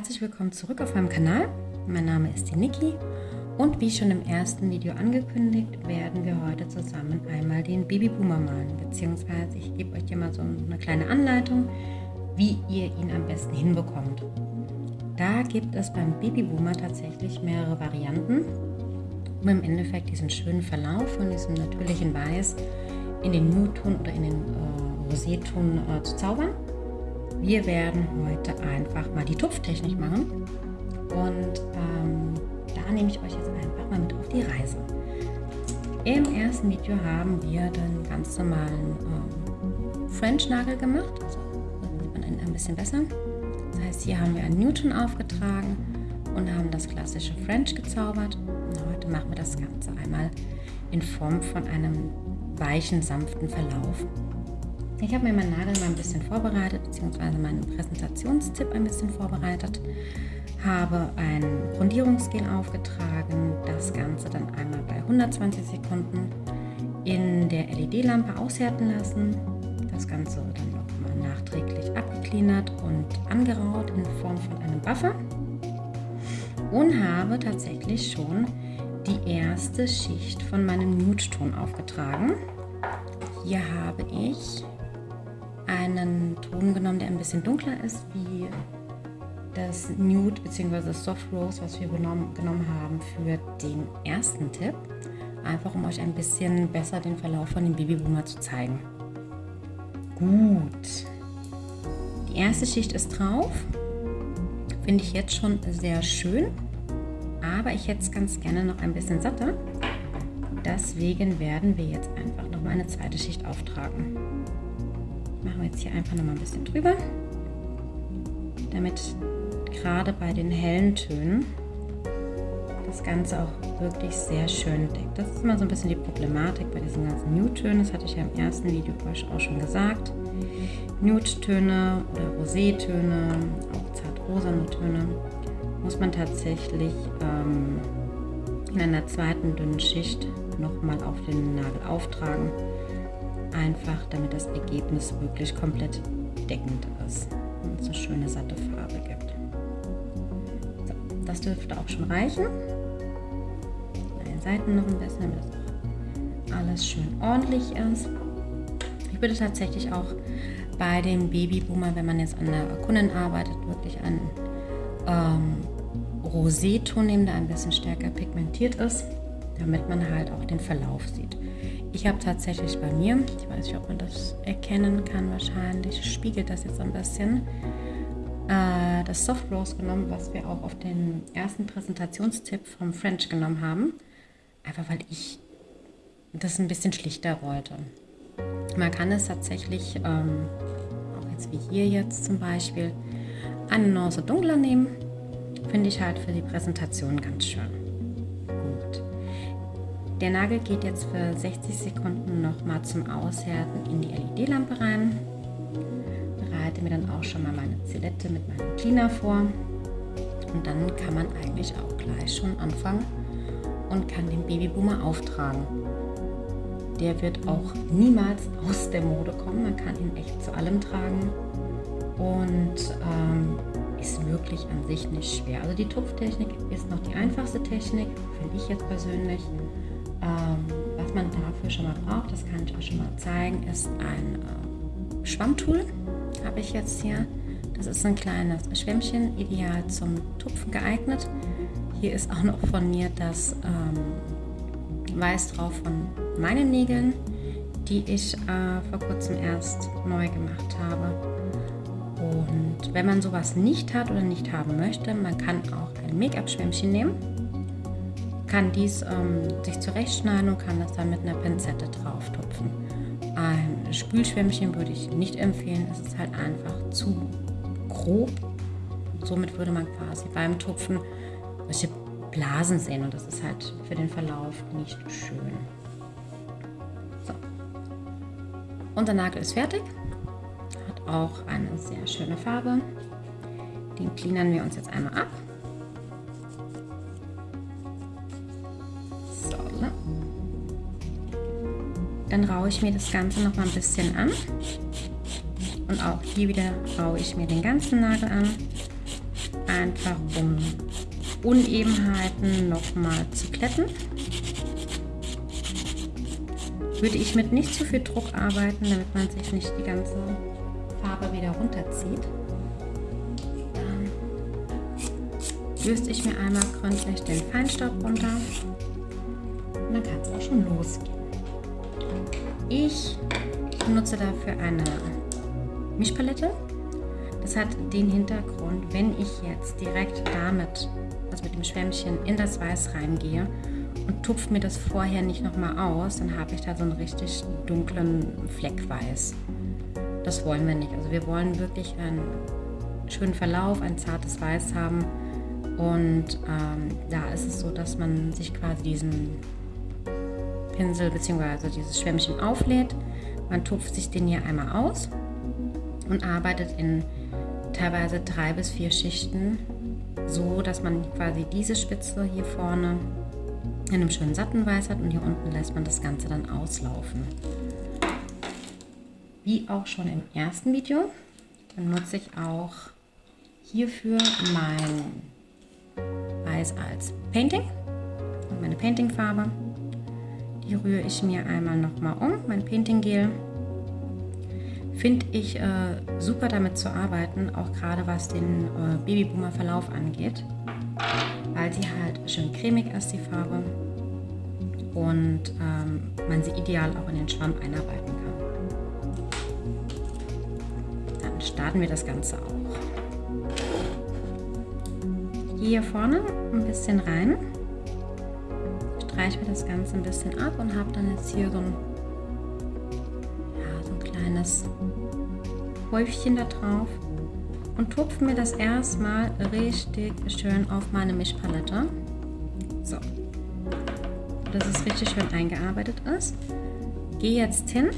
herzlich willkommen zurück auf meinem Kanal. Mein Name ist die Niki und wie schon im ersten Video angekündigt, werden wir heute zusammen einmal den Babyboomer malen, beziehungsweise ich gebe euch hier mal so eine kleine Anleitung, wie ihr ihn am besten hinbekommt. Da gibt es beim Babyboomer tatsächlich mehrere Varianten, um im Endeffekt diesen schönen Verlauf von diesem natürlichen Weiß in den Nude-Ton oder in den äh, Rosé-Ton äh, zu zaubern. Wir werden heute einfach mal die Tupftechnik machen und ähm, da nehme ich euch jetzt einfach mal mit auf die Reise. Im ersten Video haben wir den ganz normalen ähm, French-Nagel gemacht, also sieht man ein bisschen besser. Das heißt, hier haben wir einen Newton aufgetragen und haben das klassische French gezaubert. Und heute machen wir das Ganze einmal in Form von einem weichen, sanften Verlauf. Ich habe mir meinen Nagel mal ein bisschen vorbereitet, beziehungsweise meinen Präsentationstipp ein bisschen vorbereitet, habe ein Grundierungsgel aufgetragen, das Ganze dann einmal bei 120 Sekunden in der LED-Lampe aushärten lassen, das Ganze dann nochmal nachträglich abgeklinert und angeraut in Form von einem Buffer. Und habe tatsächlich schon die erste Schicht von meinem Nude-Ton aufgetragen. Hier habe ich einen Ton genommen, der ein bisschen dunkler ist, wie das Nude bzw. Soft Rose, was wir genommen, genommen haben für den ersten Tipp. Einfach um euch ein bisschen besser den Verlauf von dem Babyboomer zu zeigen. Gut. Die erste Schicht ist drauf. Finde ich jetzt schon sehr schön. Aber ich hätte es ganz gerne noch ein bisschen satter. Deswegen werden wir jetzt einfach noch mal eine zweite Schicht auftragen. Machen wir jetzt hier einfach noch mal ein bisschen drüber, damit gerade bei den hellen Tönen das Ganze auch wirklich sehr schön deckt. Das ist immer so ein bisschen die Problematik bei diesen ganzen Nude-Tönen. Das hatte ich ja im ersten Video euch auch schon gesagt. Nude-Töne oder Rosé-Töne, auch zart-rosane Töne, muss man tatsächlich ähm, in einer zweiten dünnen Schicht nochmal auf den Nagel auftragen. Einfach damit das Ergebnis wirklich komplett deckend ist und eine schöne satte Farbe gibt. So, das dürfte auch schon reichen. Den Seiten noch ein bisschen, damit das auch alles schön ordentlich ist. Ich würde tatsächlich auch bei dem Babyboomer, wenn man jetzt an der Kundin arbeitet, wirklich einen ähm, Rosé-Ton nehmen, der ein bisschen stärker pigmentiert ist, damit man halt auch den Verlauf sieht. Ich habe tatsächlich bei mir, ich weiß nicht, ob man das erkennen kann, wahrscheinlich spiegelt das jetzt ein bisschen, äh, das Soft Rose genommen, was wir auch auf den ersten Präsentationstipp vom French genommen haben. Einfach weil ich das ein bisschen schlichter wollte. Man kann es tatsächlich, ähm, auch jetzt wie hier jetzt zum Beispiel, eine Nuance dunkler nehmen. Finde ich halt für die Präsentation ganz schön. Der Nagel geht jetzt für 60 Sekunden nochmal zum Aushärten in die LED-Lampe rein. Bereite mir dann auch schon mal meine Zillette mit meinem Cleaner vor. Und dann kann man eigentlich auch gleich schon anfangen und kann den Babyboomer auftragen. Der wird auch niemals aus der Mode kommen. Man kann ihn echt zu allem tragen und ähm, ist wirklich an sich nicht schwer. Also die Tupftechnik ist noch die einfachste Technik, finde ich jetzt persönlich. Ähm, was man dafür schon mal braucht, das kann ich euch schon mal zeigen, ist ein äh, Schwammtool. Habe ich jetzt hier. Das ist ein kleines Schwämmchen, ideal zum Tupfen geeignet. Hier ist auch noch von mir das ähm, Weiß drauf von meinen Nägeln, die ich äh, vor kurzem erst neu gemacht habe. Und wenn man sowas nicht hat oder nicht haben möchte, man kann auch ein Make-up-Schwämmchen nehmen kann dies ähm, sich zurechtschneiden und kann das dann mit einer Pinzette drauf tupfen. Ein Spülschwämmchen würde ich nicht empfehlen, es ist halt einfach zu grob. Somit würde man quasi beim Tupfen solche Blasen sehen und das ist halt für den Verlauf nicht schön. So. Unser Nagel ist fertig, hat auch eine sehr schöne Farbe. Den cleanern wir uns jetzt einmal ab. Dann raue ich mir das Ganze noch mal ein bisschen an. Und auch hier wieder raue ich mir den ganzen Nagel an. einfach um Unebenheiten nochmal zu kletten. Würde ich mit nicht zu viel Druck arbeiten, damit man sich nicht die ganze Farbe wieder runterzieht. Dann löste ich mir einmal gründlich den Feinstaub runter und dann kann es auch schon losgehen. Ich benutze dafür eine Mischpalette. Das hat den Hintergrund, wenn ich jetzt direkt damit, also mit dem Schwämmchen, in das Weiß reingehe und tupfe mir das vorher nicht nochmal aus, dann habe ich da so einen richtig dunklen Fleck Weiß. Das wollen wir nicht. Also wir wollen wirklich einen schönen Verlauf, ein zartes Weiß haben. Und ähm, da ist es so, dass man sich quasi diesen Pinsel bzw. dieses Schwämmchen auflädt. Man tupft sich den hier einmal aus und arbeitet in teilweise drei bis vier Schichten, so dass man quasi diese Spitze hier vorne in einem schönen satten Weiß hat und hier unten lässt man das Ganze dann auslaufen. Wie auch schon im ersten Video benutze ich auch hierfür mein Weiß als Painting, meine Painting-Farbe. Die rühre ich mir einmal nochmal um, mein Painting Gel. Finde ich äh, super damit zu arbeiten, auch gerade was den äh, Babyboomer Verlauf angeht, weil sie halt schön cremig ist, die Farbe, und ähm, man sie ideal auch in den Schwamm einarbeiten kann. Dann starten wir das Ganze auch. Hier vorne ein bisschen rein, streiche mir das Ganze ein bisschen ab und habe dann jetzt hier so ein kleines Häufchen da drauf und tupfe mir das erstmal richtig schön auf meine Mischpalette. So, dass es richtig schön eingearbeitet ist. Gehe jetzt hin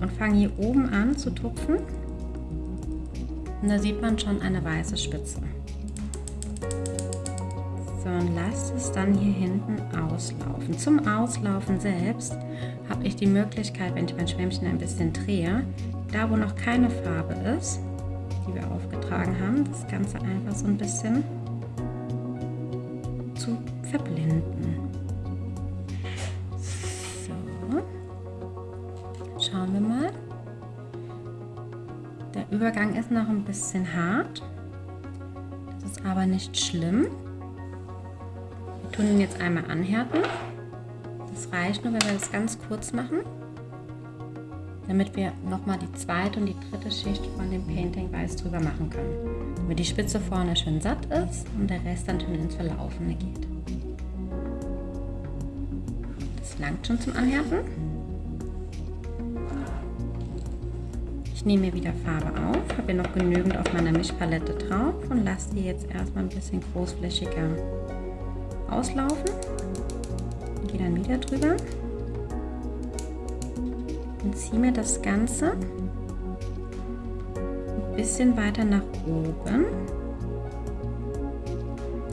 und fange hier oben an zu tupfen. Und da sieht man schon eine weiße Spitze. So, und lasst es dann hier hinten auslaufen. Zum Auslaufen selbst habe ich die Möglichkeit, wenn ich mein Schwämmchen ein bisschen drehe, da wo noch keine Farbe ist, die wir aufgetragen haben, das Ganze einfach so ein bisschen zu verblenden. So. Schauen wir mal. Der Übergang ist noch ein bisschen hart. Das ist aber nicht schlimm. Tun ihn jetzt einmal anhärten. Das reicht nur, wenn wir das ganz kurz machen, damit wir nochmal die zweite und die dritte Schicht von dem Painting weiß drüber machen können. Damit die Spitze vorne schön satt ist und der Rest dann schön ins Verlaufene geht. Das langt schon zum Anhärten. Ich nehme mir wieder Farbe auf, habe hier noch genügend auf meiner Mischpalette drauf und lasse die jetzt erstmal ein bisschen großflächiger auslaufen gehe dann wieder drüber und ziehe mir das Ganze ein bisschen weiter nach oben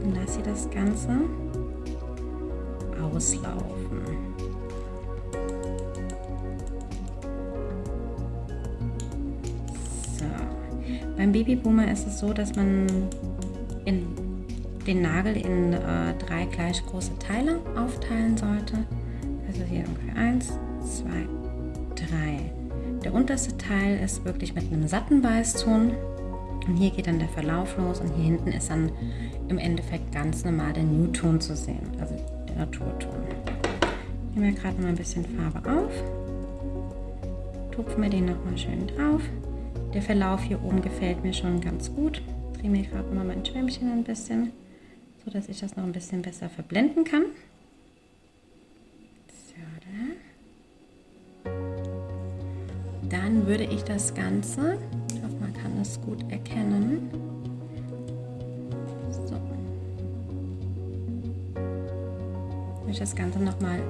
und lasse das Ganze auslaufen. So. Beim Babyboomer ist es so, dass man in den Nagel in äh, drei gleich große Teile aufteilen sollte. Also hier ungefähr eins, zwei, drei. Der unterste Teil ist wirklich mit einem satten Weißton und hier geht dann der Verlauf los und hier hinten ist dann im Endeffekt ganz normal der Newton zu sehen, also der Naturton. Ich nehme mir gerade mal ein bisschen Farbe auf, tupfe mir den nochmal schön drauf. Der Verlauf hier oben gefällt mir schon ganz gut. Drehe mir gerade mal mein Schwämmchen ein bisschen so dass ich das noch ein bisschen besser verblenden kann. So, Dann würde ich das Ganze, ich hoffe, man kann es gut erkennen. So. Würde ich das Ganze nochmal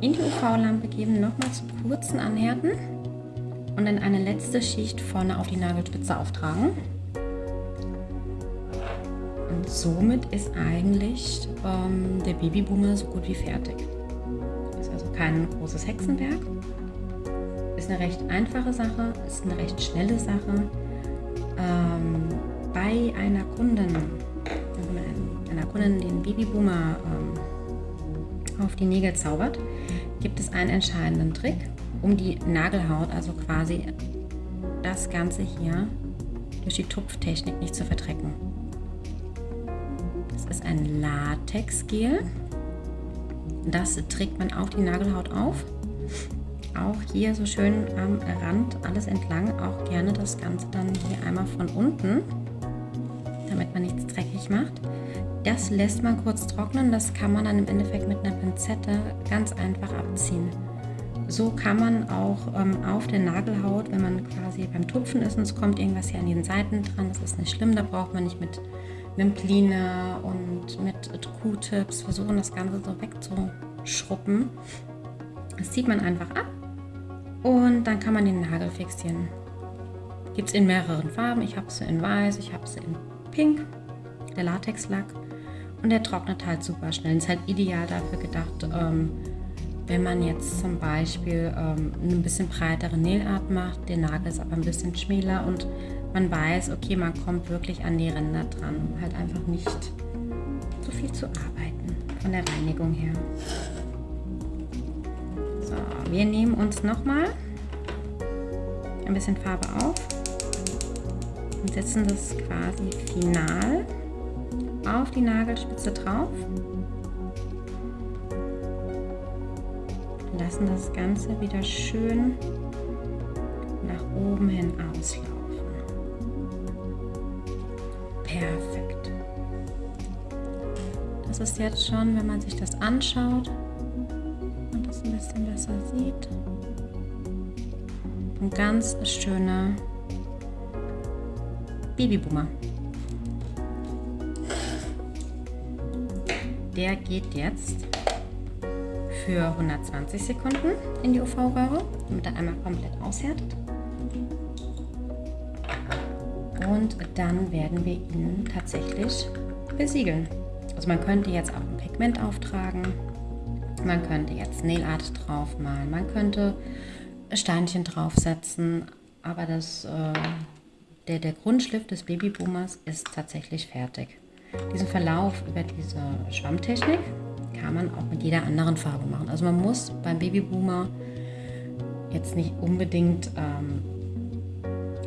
in die UV-Lampe geben, nochmal zu kurzen Anhärten und dann eine letzte Schicht vorne auf die Nagelspitze auftragen somit ist eigentlich ähm, der Babyboomer so gut wie fertig. Ist also kein großes Hexenwerk. Ist eine recht einfache Sache, ist eine recht schnelle Sache. Ähm, bei einer Kundin, also einer Kundin den Babyboomer ähm, auf die Nägel zaubert, gibt es einen entscheidenden Trick, um die Nagelhaut, also quasi das Ganze hier durch die Tupftechnik nicht zu verdrecken. Das ist ein Latexgel. Das trägt man auf die Nagelhaut auf. Auch hier so schön am Rand alles entlang. Auch gerne das Ganze dann hier einmal von unten, damit man nichts dreckig macht. Das lässt man kurz trocknen. Das kann man dann im Endeffekt mit einer Pinzette ganz einfach abziehen. So kann man auch ähm, auf der Nagelhaut, wenn man quasi beim Tupfen ist und es kommt irgendwas hier an den Seiten dran, das ist nicht schlimm, da braucht man nicht mit, Cleaner und mit Q-Tips versuchen, das Ganze so wegzuschruppen. Das zieht man einfach ab und dann kann man den Nagel fixieren. Gibt es in mehreren Farben. Ich habe sie in weiß, ich habe sie in pink, der Latexlack. Und der trocknet halt super schnell. Ist halt ideal dafür gedacht, ähm, wenn man jetzt zum Beispiel ähm, eine bisschen breitere Nählart macht, der Nagel ist aber ein bisschen schmäler und man weiß, okay, man kommt wirklich an die Ränder dran, um halt einfach nicht so viel zu arbeiten von der Reinigung her. So, wir nehmen uns nochmal ein bisschen Farbe auf und setzen das quasi final auf die Nagelspitze drauf. Lassen das Ganze wieder schön nach oben hin auslaufen. Das ist jetzt schon, wenn man sich das anschaut und das ein bisschen besser sieht, ein ganz schöner Babyboomer. Der geht jetzt für 120 Sekunden in die UV-Röhre, damit er einmal komplett aushärtet. Und dann werden wir ihn tatsächlich besiegeln. Also man könnte jetzt auch ein Pigment auftragen, man könnte jetzt Nail Art draufmalen, man könnte Steinchen draufsetzen, aber das, äh, der, der Grundschliff des Babyboomers ist tatsächlich fertig. Diesen Verlauf über diese Schwammtechnik kann man auch mit jeder anderen Farbe machen. Also man muss beim Babyboomer jetzt nicht unbedingt ähm,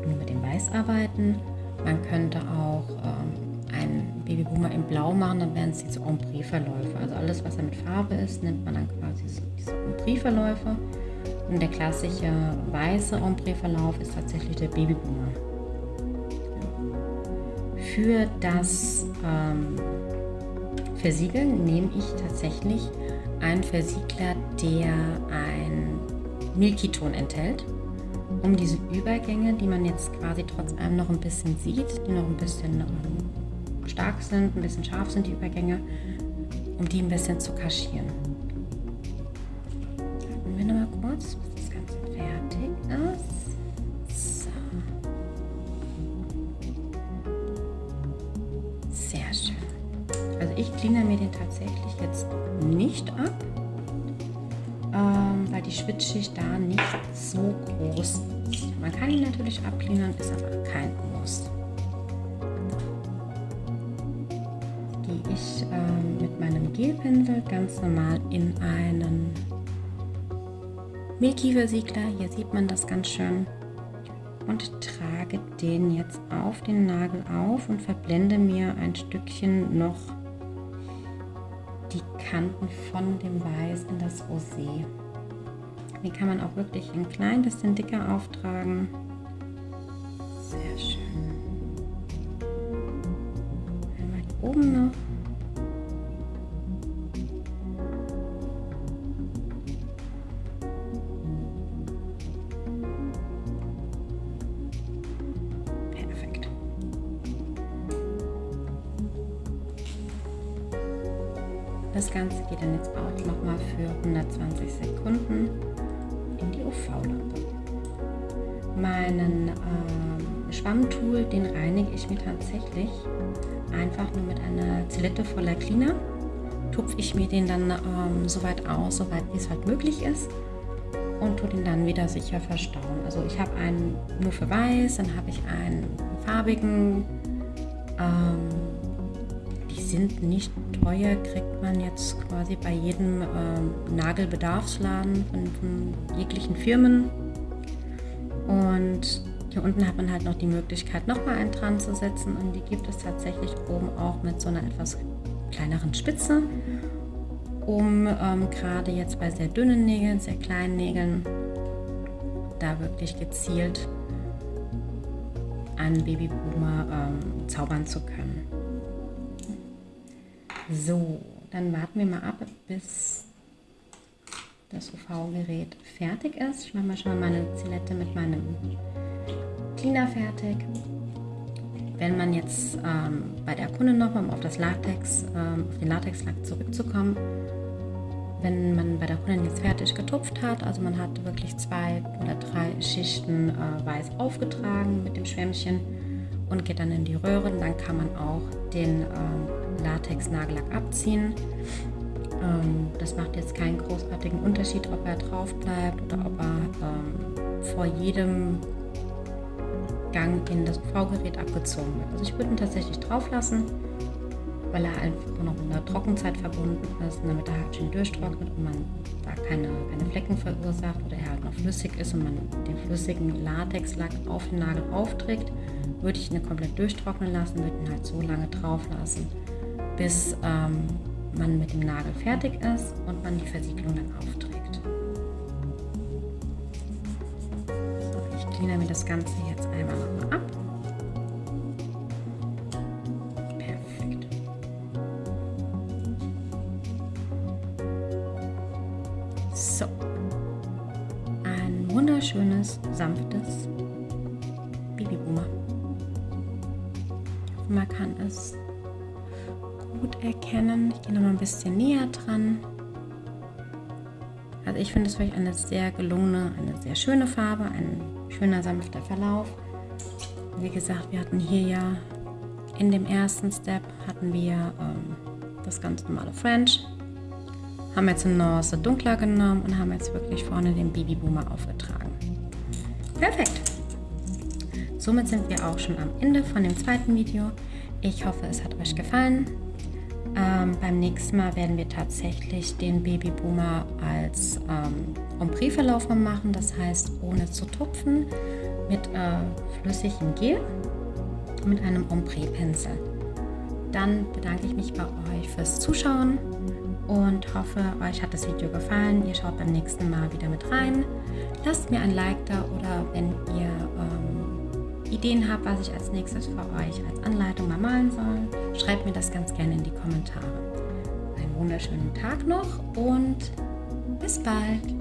nur mit dem Weiß arbeiten. Man könnte auch ähm, Babyboomer in Blau machen, dann wären es diese Ombre-Verläufe. Also alles, was ja mit Farbe ist, nimmt man dann quasi so diese Ombre-Verläufe. Und der klassische weiße Ombre-Verlauf ist tatsächlich der Babyboomer. Für das ähm, Versiegeln nehme ich tatsächlich einen Versiegler, der ein Milky-Ton enthält, um diese Übergänge, die man jetzt quasi trotz allem noch ein bisschen sieht, die noch ein bisschen ähm, stark sind, ein bisschen scharf sind, die Übergänge, um die ein bisschen zu kaschieren. Warten wir nochmal kurz, bis das Ganze fertig ist. So. Sehr schön. Also ich cleane mir den tatsächlich jetzt nicht ab, ähm, weil die Schwitzschicht da nicht so groß ist. Man kann ihn natürlich abcleanen, ist aber kein Muss. Ich ähm, mit meinem Gelpinsel ganz normal in einen Milchkiefersiegler. Hier sieht man das ganz schön. Und trage den jetzt auf den Nagel auf und verblende mir ein Stückchen noch die Kanten von dem Weiß in das Rosé. Die kann man auch wirklich ein klein bisschen dicker auftragen. Sehr schön. Einmal oben noch. Das Ganze geht dann jetzt auch nochmal für 120 Sekunden in die UV-Lampe. Meinen ähm, Schwammtool, den reinige ich mir tatsächlich einfach nur mit einer Zillette voller Cleaner. Tupfe ich mir den dann ähm, so weit aus, soweit es halt möglich ist und tue den dann wieder sicher verstauen. Also ich habe einen nur für weiß, dann habe ich einen farbigen Ähm, die sind nicht teuer, kriegt man jetzt quasi bei jedem ähm, Nagelbedarfsladen von, von jeglichen Firmen. Und hier unten hat man halt noch die Möglichkeit, nochmal einen dran zu setzen und die gibt es tatsächlich oben auch mit so einer etwas kleineren Spitze, um ähm, gerade jetzt bei sehr dünnen Nägeln, sehr kleinen Nägeln, da wirklich gezielt einen Babyboomer ähm, zaubern zu können. So, dann warten wir mal ab, bis das UV-Gerät fertig ist. Ich mache mal schon mal meine Zilette mit meinem Cleaner fertig. Wenn man jetzt ähm, bei der Kundin nochmal, um auf das Latex, ähm, auf den Latexlack zurückzukommen, wenn man bei der Kundin jetzt fertig getupft hat, also man hat wirklich zwei oder drei Schichten äh, weiß aufgetragen mit dem Schwämmchen und geht dann in die Röhre, dann kann man auch den ähm, Latex-Nagellack abziehen. Ähm, das macht jetzt keinen großartigen Unterschied, ob er drauf bleibt oder ob er ähm, vor jedem Gang in das UV-Gerät abgezogen wird. Also ich würde ihn tatsächlich drauf lassen weil er einfach noch mit einer Trockenzeit verbunden ist, damit er halt schön durchtrocknet und man da keine, keine Flecken verursacht oder er halt noch flüssig ist und man den flüssigen Latexlack auf den Nagel aufträgt, würde ich ihn komplett durchtrocknen lassen, würde ihn halt so lange drauf lassen, bis ähm, man mit dem Nagel fertig ist und man die Versiegelung dann aufträgt. So, ich cleane mir das Ganze jetzt einmal nochmal ab. So. Ein wunderschönes, sanftes ich finde es wirklich eine sehr gelungene, eine sehr schöne Farbe, ein schöner, sanfter Verlauf. Wie gesagt, wir hatten hier ja in dem ersten Step hatten wir ähm, das ganz normale French haben jetzt eine Nuance dunkler genommen und haben jetzt wirklich vorne den Babyboomer aufgetragen. Perfekt. Somit sind wir auch schon am Ende von dem zweiten Video. Ich hoffe, es hat euch gefallen. Ähm, beim nächsten Mal werden wir tatsächlich den Babyboomer als ähm, Ombre-Verlauf machen, das heißt ohne zu tupfen, mit äh, flüssigem Gel, mit einem Ombre-Pinsel. Dann bedanke ich mich bei euch fürs Zuschauen und hoffe, euch hat das Video gefallen. Ihr schaut beim nächsten Mal wieder mit rein. Lasst mir ein Like da oder wenn ihr ähm, Ideen habt, was ich als nächstes für euch als Anleitung mal malen soll, schreibt mir das ganz gerne in die Kommentare. Einen wunderschönen Tag noch und bis bald!